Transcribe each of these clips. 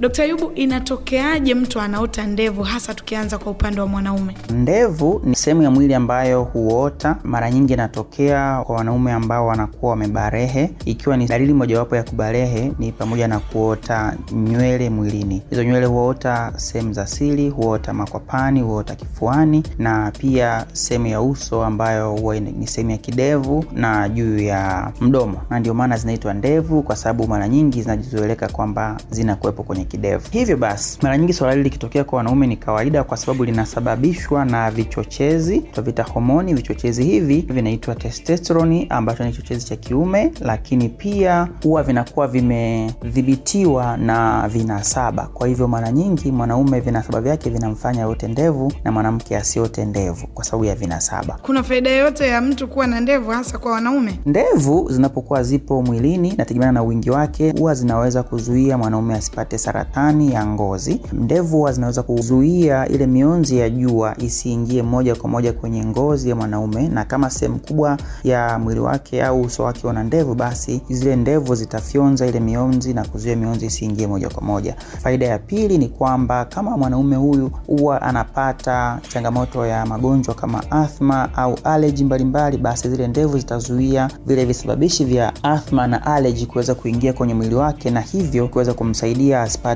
Dkt. Ayubu, inatokeaje mtu anaota ndevu, hasa tukianza kwa upande wa mwanaume? Ndevu ni sehemu ya mwili ambayo huota. Mara nyingi inatokea kwa wanaume ambao wanakuwa wamebarehe, ikiwa ni dalili mojawapo ya kubarehe ni pamoja na kuota nywele mwilini. Hizo nywele huota sehemu za siri, huota makwapani, huota kifuani na pia sehemu ya uso ambayo huwa ni sehemu ya kidevu na juu ya mdomo, na ndio maana zinaitwa ndevu, kwa sababu mara nyingi zinajizoeleka kwamba zinakuwepo kwenye kidevu. Hivyo basi, mara nyingi swala hili likitokea kwa wanaume ni kawaida, kwa sababu linasababishwa na vichochezi tutavita homoni. Vichochezi hivi vinaitwa testosterone, ambacho ni kichochezi cha kiume, lakini pia huwa vinakuwa vimedhibitiwa na vinasaba. Kwa hivyo mara nyingi mwanaume vinasaba vyake vinamfanya yote ndevu na mwanamke asiote ndevu kwa sababu ya vinasaba. Kuna faida yoyote ya mtu kuwa na ndevu, hasa kwa wanaume? Ndevu zinapokuwa zipo mwilini, nategemeana na wingi wake, huwa zinaweza kuzuia mwanaume asipate saratani ya ngozi. Ndevu huwa zinaweza kuzuia ile mionzi ya jua isiingie moja kwa moja kwenye ngozi ya mwanaume, na kama sehemu kubwa ya mwili wake au uso wake una ndevu, basi zile ndevu zitafyonza ile mionzi na kuzuia mionzi isiingie moja kwa moja. Faida ya pili ni kwamba kama mwanaume huyu huwa anapata changamoto ya magonjwa kama athma au allergy mbalimbali, basi zile ndevu zitazuia vile visababishi vya athma na allergy kuweza kuingia kwenye mwili wake, na hivyo kuweza kumsaidia asipate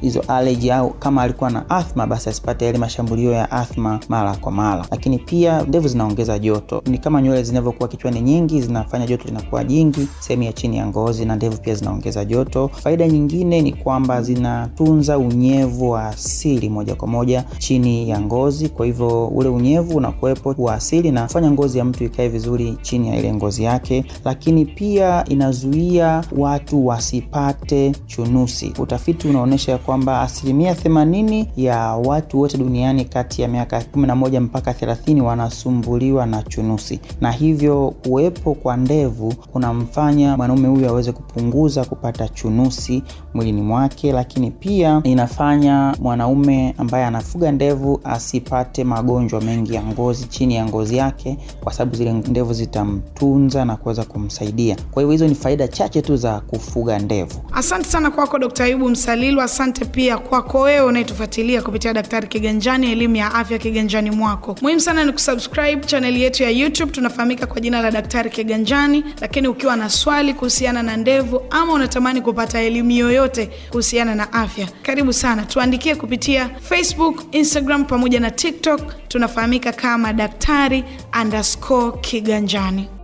hizo allergy, au kama alikuwa na athma basi asipate yale mashambulio ya athma mara kwa mara. Lakini pia ndevu zinaongeza joto, ni kama nywele zinavyokuwa kichwani nyingi, zinafanya joto linakuwa jingi sehemu ya chini ya ngozi, na ndevu pia zinaongeza joto. Faida nyingine ni kwamba zinatunza unyevu wa asili moja kwa moja chini ya ngozi, kwa hivyo ule unyevu unakuwepo wa asili na fanya ngozi ya mtu ikae vizuri chini ya ile ngozi yake. Lakini pia inazuia watu wasipate chunusi. Utafiti unaonyesha kwamba asilimia themanini ya watu wote duniani kati ya miaka 11 mpaka 30 wanasumbuliwa na chunusi, na hivyo kuwepo kwa ndevu kunamfanya mwanaume huyu aweze kupunguza kupata chunusi mwilini mwake, lakini pia inafanya mwanaume ambaye anafuga ndevu asipate magonjwa mengi ya ngozi chini ya ngozi yake, kwa sababu zile ndevu zitamtunza na kuweza kumsaidia. Kwa hiyo hizo ni faida chache tu za kufuga ndevu. Asante sana kwako Dkt. Ayubu Msalilu. Asante pia kwako wewe unayetufuatilia kupitia Daktari Kiganjani, elimu ya afya kiganjani mwako. Muhimu sana ni kusubscribe chaneli yetu ya YouTube, tunafahamika kwa jina la Daktari Kiganjani. Lakini ukiwa na swali kuhusiana na ndevu ama unatamani kupata elimu yoyote kuhusiana na afya, karibu sana, tuandikie kupitia Facebook, Instagram pamoja na TikTok. Tunafahamika kama Daktari underscore Kiganjani.